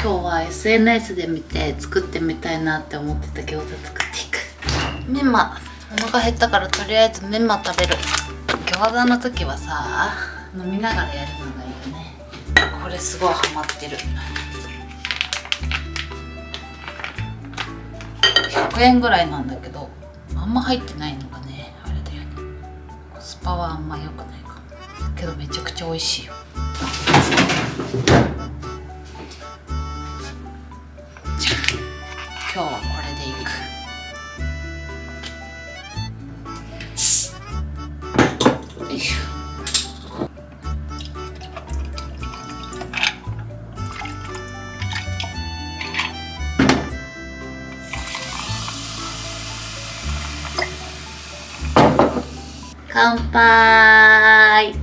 今日は SNS で見て作ってみたいなって思ってた餃子作っていく。メンマ。お腹減ったからとりあえずメンマ食べる。餃子の時はさ飲みながらやるのがいいよね。これすごいハマってる。100円ぐらいなんだけどあんま入ってないのがねあれだよね。コスパはあんま良くないかも。けどめちゃくちゃ美味しいよ。今日はこれでいくよいしょ。乾杯。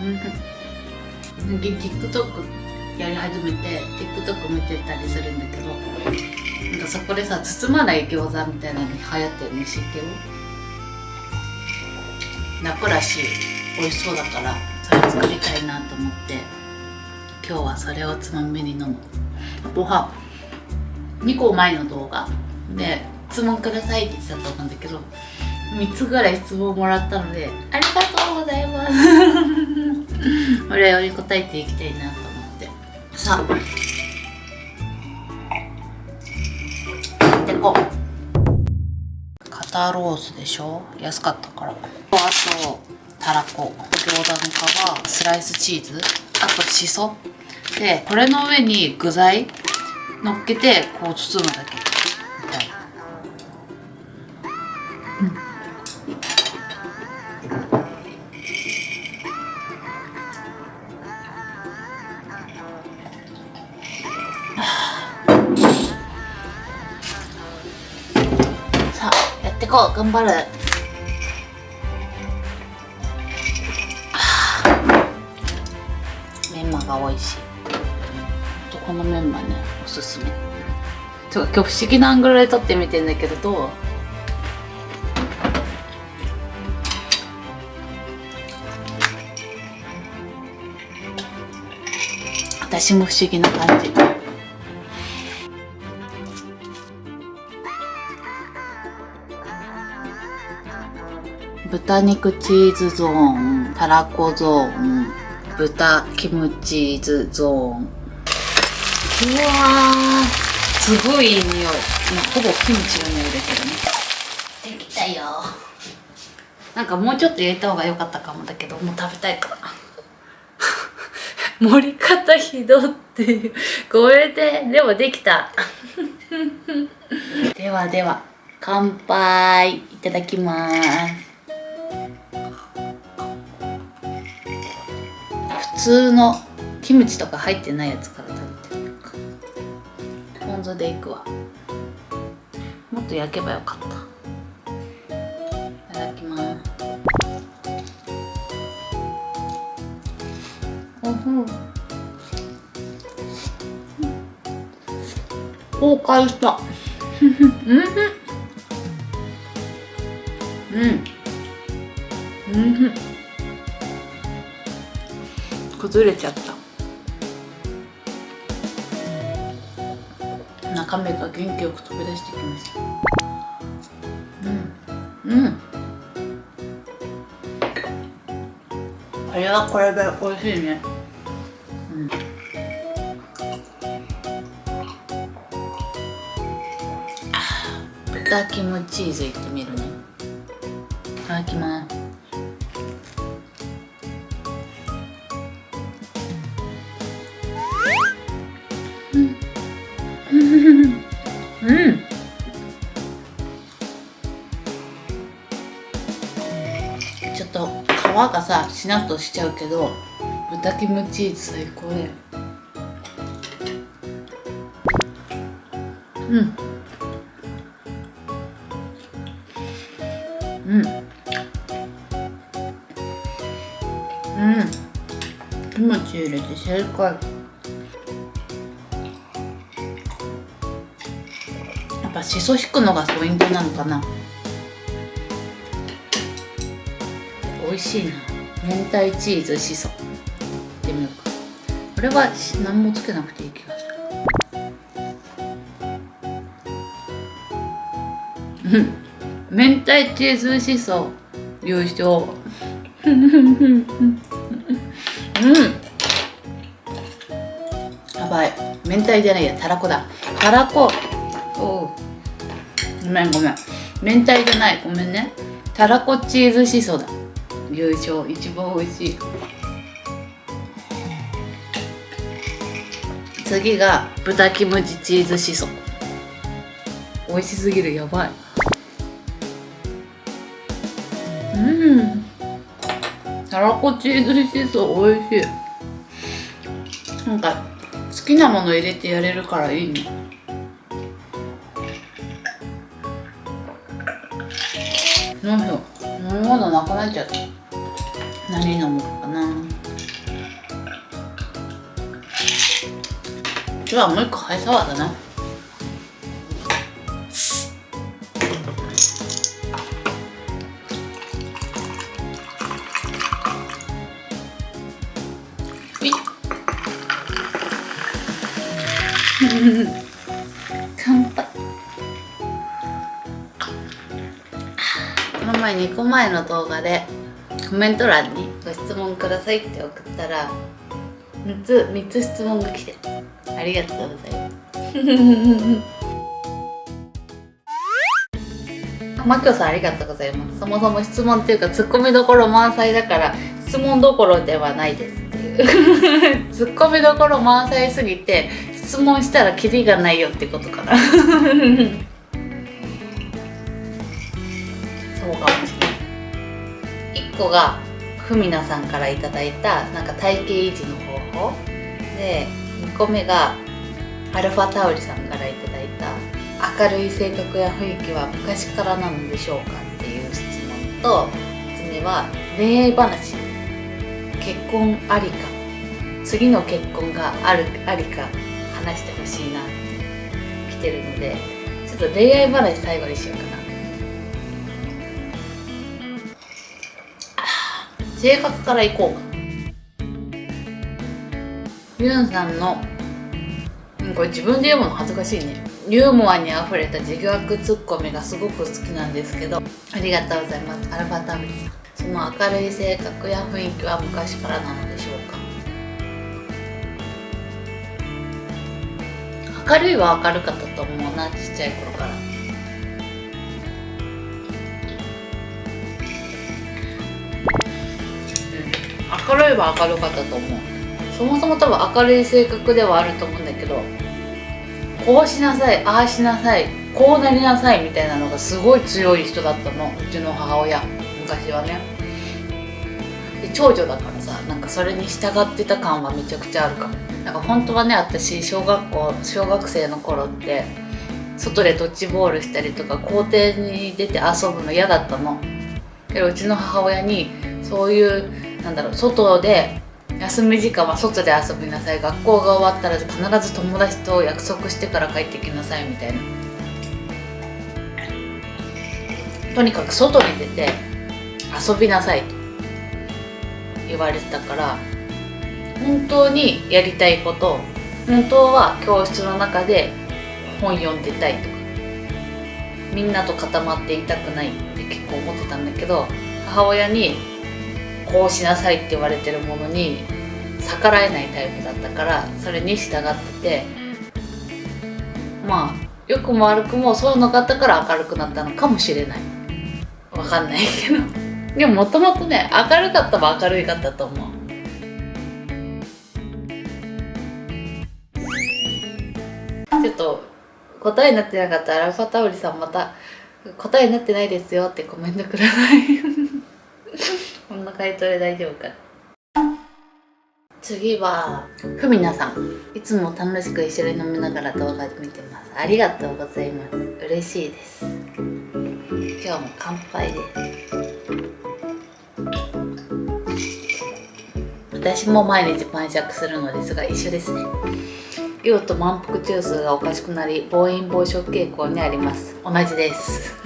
うんうん TikTok やり始めて TikTok 見てたりするんだけどなんかそこでさ包まない餃子みたいなの流行ってるの知ってる？楽らしい美味しそうだからそれ作りたいなと思って今日はそれをつまみに飲む。ご飯。2個前の動画で質問くださいって言ってたと思うんだけど3つぐらい質問もらったのでありがとうございますお礼に答えていきたいなと思って。さあ。やってこう。肩ロースでしょ？安かったから。あとたらこ。餃子の皮。スライスチーズ。あとしそでこれの上に具材乗っけてこう包むだけ。こう頑張る。メンマが美味しい。このメンマねおすすめ。ちょ今日不思議なアングルで撮ってみてんだけどどう？私も不思議な感じ。豚肉チーズゾーンたらこゾーン豚キムチーズゾーン。うわーすごいいい匂い。もうほぼキムチの匂いだけどね。できたよ。なんかもうちょっと入れた方が良かったかもだけどもう食べたいから。盛り方ひどっていう。これででもできた。ではでは乾杯いただきます通のキムチとか入ってないやつから食べてみようか。ポン酢でいくわ。もっと焼けばよかった。いただきます。おふ崩壊した。うん。うん。うん。崩れちゃった。中身が元気よく飛び出してきました。うん。うん。これはこれで美味しいね。うん。あ豚キムチーズいってみるね。いただきます皮がさしなっとしちゃうけど豚キムチーズ最高だよ。うん。うん。うん。キムチ入れて正解。やっぱぱしそ引くのがポイントなのかな。味しいな。明太チーズしそいってみようか。これは何もつけなくていい気がする。うん。明太チーズしそ優勝う。ん。やばい。明太じゃないや。たらこだ。たらこ。おう。ごめんごめん。明太じゃない。ごめんね。たらこチーズしそだ。優勝一番美味しい。次が豚キムチチーズしそ美味しすぎるやばい。うん。たらこチーズしそ美味しい。なんか好きなもの入れてやれるからいいね。どうしよう。飲み物なくなっちゃった。何飲もうかな。今日はもう一個ハイサワーだな。乾杯。この前2個前の動画でコメント欄にご質問くださいって送ったら3つ3つ質問が来てありがとうございます。マキオさんありがとうございます。そもそも質問っていうかツッコミどころ満載だから質問どころではないですっていう。ツッコミどころ満載すぎて質問したらキリがないよってことかな。個がふみなさんからいただいたなんか体型維持の方法。で2個目がアルファタウリさんからいただいた明るい性格や雰囲気は昔からなのでしょうかっていう質問と3つ目は恋愛話。結婚ありか。次の結婚があるありか話してほしいなって来てるのでちょっと恋愛話最後にしようかな。性格からいこう。かユンさんのこれ自分で言うの恥ずかしいね。ユーモアにあふれた自虐ツッコミがすごく好きなんですけどありがとうございます。アルファタブリさん。その明るい性格や雰囲気は昔からなのでしょうか？明るいは明るかったと思うなちっちゃい頃から。明るいは明るかったと思う。そもそも多分明るい性格ではあると思うんだけどこうしなさいああしなさいこうなりなさいみたいなのがすごい強い人だったの。うちの母親。昔はね。で長女だからさなんかそれに従ってた感はめちゃくちゃあるか。もなんか本当はね私小学校小学生の頃って外でドッジボールしたりとか校庭に出て遊ぶの嫌だったの。けどうちの母親にそういうなんだろう外で休み時間は外で遊びなさい。学校が終わったら必ず友達と約束してから帰ってきなさいみたいな。とにかく外に出て遊びなさいと言われてたから本当にやりたいこと本当は教室の中で本読んでたいとかみんなと固まっていたくないって結構思ってたんだけど母親にこうしなさいって言われてるものに逆らえないタイプだったからそれに従ってて。まあ良くも悪くもそういうのがあったから明るくなったのかもしれない。わかんないけど。でももともとね明るかったは明るいかったと思う。ちょっと答えになってなかったらアルファタオリさんまた答えになってないですよってコメントください。回答で大丈夫か？次はふみなさん。いつも楽しく一緒に飲みながら動画見てます。ありがとうございます。嬉しいです。今日も乾杯で。す私も毎日晩酌するのですが一緒ですね。用と満腹中枢がおかしくなり暴飲暴食傾向にあります。同じです。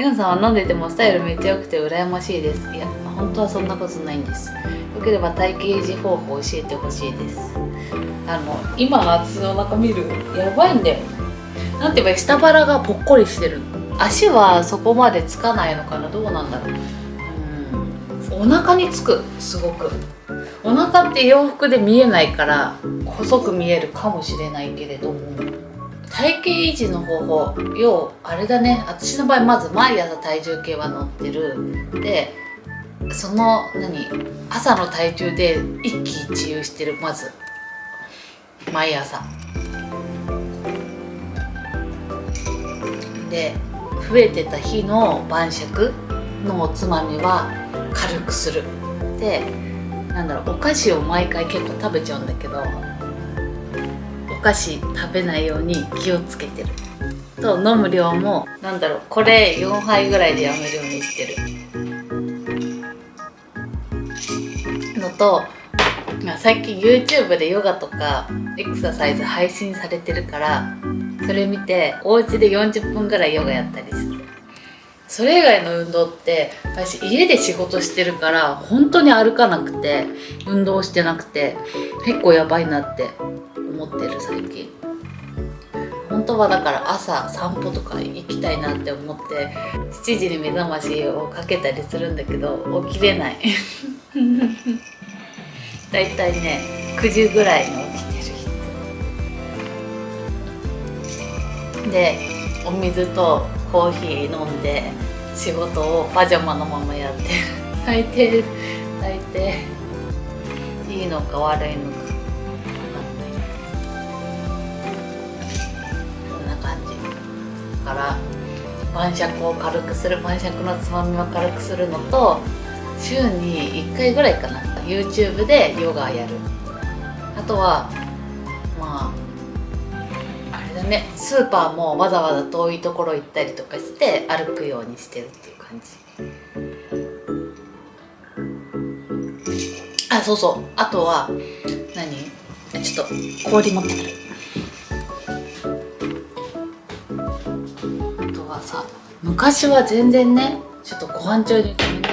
ユンさんは飲んでてもスタイルめっちゃ良くて羨ましいです。いや本当はそんなことないんです。よければ体型維持方法教えてほしいです。あの今の私のお腹見るやばいんだよ。なんて言えば下腹がぽっこりしてる足はそこまでつかないのかな？どうなんだろう。うん。お腹につくすごく。お腹って洋服で見えないから細く見えるかもしれないけれども。体型維持の方法。要あれだね。私の場合まず毎朝体重計は乗ってる。でその何朝の体重で一喜一憂してる。まず。毎朝。で増えてた日の晩酌。のおつまみは軽くする。でなんだろうお菓子を毎回結構食べちゃうんだけど。菓子食べないように気をつけてる。と飲む量もなんだろうこれ4杯ぐらいでやめるようにしてる。のと最近 YouTube でヨガとかエクササイズ配信されてるからそれ見てお家で40分ぐらいヨガやったりしてそれ以外の運動って私家で仕事してるから本当に歩かなくて運動してなくて結構やばいなって思ってる最近。本当はだから朝散歩とか行きたいなって思って7時に目覚ましをかけたりするんだけど起きれない。だいたいね9時ぐらいに起きてる。でお水とコーヒー飲んで仕事をパジャマのままやってる。最低最低いいのか悪いのか。こんな感じ。だから晩酌を軽くする晩酌のつまみを軽くするのと週に1回ぐらいかな。YouTube でヨガやる。あとはねスーパーもわざわざ遠いところ行ったりとかして歩くようにしてるっていう感じ。あそうそう。あとは何？ちょっと氷持ってくる。あとはさ昔は全然ねちょっとご飯中にごめんね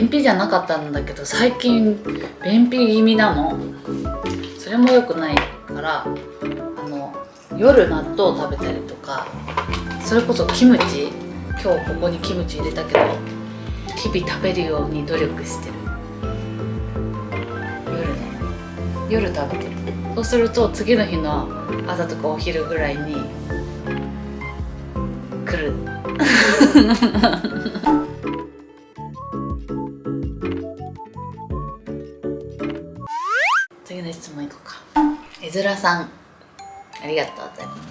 便秘じゃなかったんだけど最近便秘気味なの。それも良くない。夜納豆食べたりとかそれこそキムチ今日ここにキムチ入れたけど日々食べるように努力してる。夜ね。夜食べてる。そうすると次の日の朝とかお昼ぐらいに来る。次の質問いこうか。えずらさん。ありがとうございます。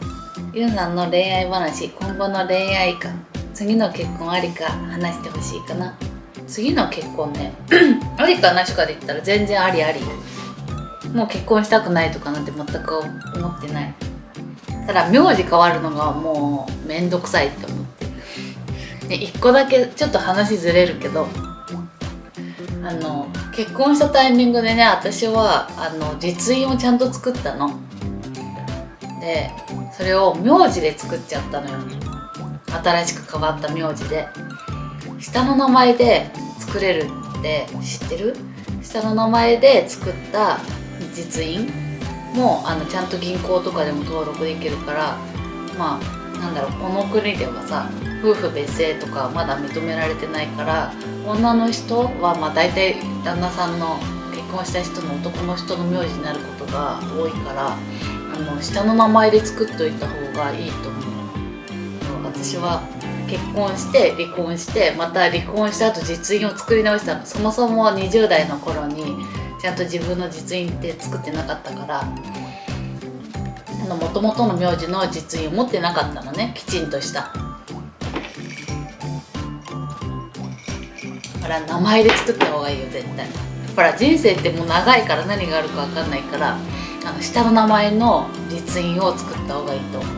ゆうさんの恋愛話今後の恋愛観次の結婚ありか話してほしいかな。次の結婚ね ありかなしかで言ったら全然ありあり。もう結婚したくないとかなんて全く思ってない。ただ名字変わるのがもうめんどくさいって思って。で1個だけちょっと話ずれるけどあの結婚したタイミングでね私はあの実印をちゃんと作ったの。でそれを名字で作っちゃったのよ。新しく変わった名字で。下の名前で作れるって知ってる？下の名前で作った実印もあのちゃんと銀行とかでも登録できるからまあなんだろうこの国ではさ夫婦別姓とかまだ認められてないから女の人はまあ大体旦那さんの結婚した人の男の人の名字になることが多いからあの下の名前で作っといた方がいいと思う。私は結婚して離婚してまた離婚した後実印を作り直したの。そもそも20代の頃にちゃんと自分の実印って作ってなかったから。もともとの名字の実印を持ってなかったのねきちんとしただから名前で作った方がいいよ絶対。ほら人生ってもう長いから何があるか分かんないから。あの下の名前の実印を作った方がいいと思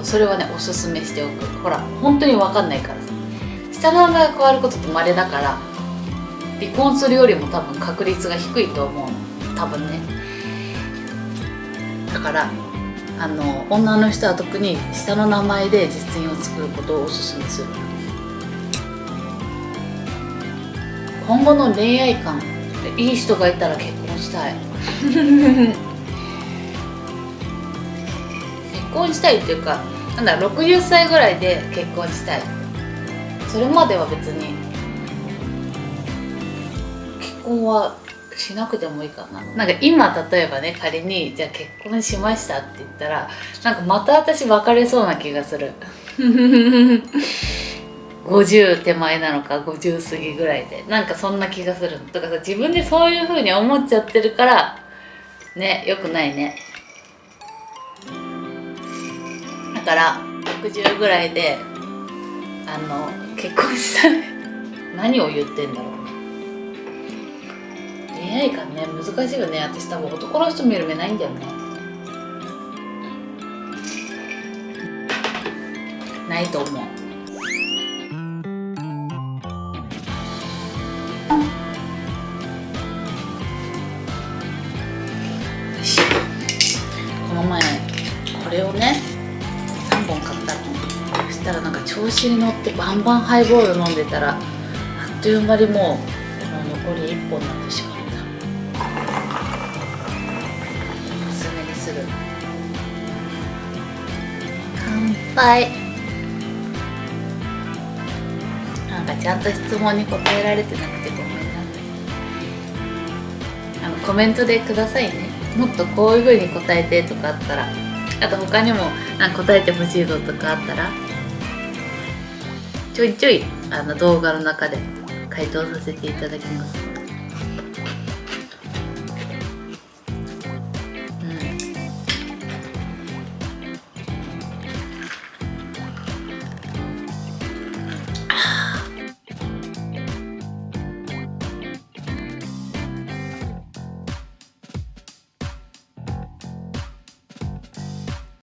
う。それはねおすすめしておく。ほら本当に分かんないから。さ下の名前が変わることって稀だから離婚するよりも多分確率が低いと思う多分ね。だからあの女の人は特に下の名前で実印を作ることをおすすめする。今後の恋愛観いい人がいたら結婚したい。結婚したいっていうかなんだ60歳ぐらいで結婚したい。それまでは別に結婚はしなくてもいいかな。なんか今例えばね仮にじゃあ結婚しましたって言ったらなんかまた私別れそうな気がする。50手前なのか50過ぎぐらいで。なんかそんな気がする。とかさ自分でそういう風に思っちゃってるからねよくないね。だから60ぐらいであの結婚したい。何を言ってんだろう恋愛観ね。難しいよね。私多分男の人見る目ないんだよね。ないと思う。前これをね3本買ったの。そしたらなんか調子に乗ってバンバンハイボール飲んでたらあっという間にもう残り1本になってしまった。おすすめにする乾杯。なんかちゃんと質問に答えられてなくてごめんなあのコメントでくださいね。もっとこういう風に答えてとかあったらあと他にもあ答えてほしいぞとかあったらちょいちょいあの動画の中で回答させていただきます。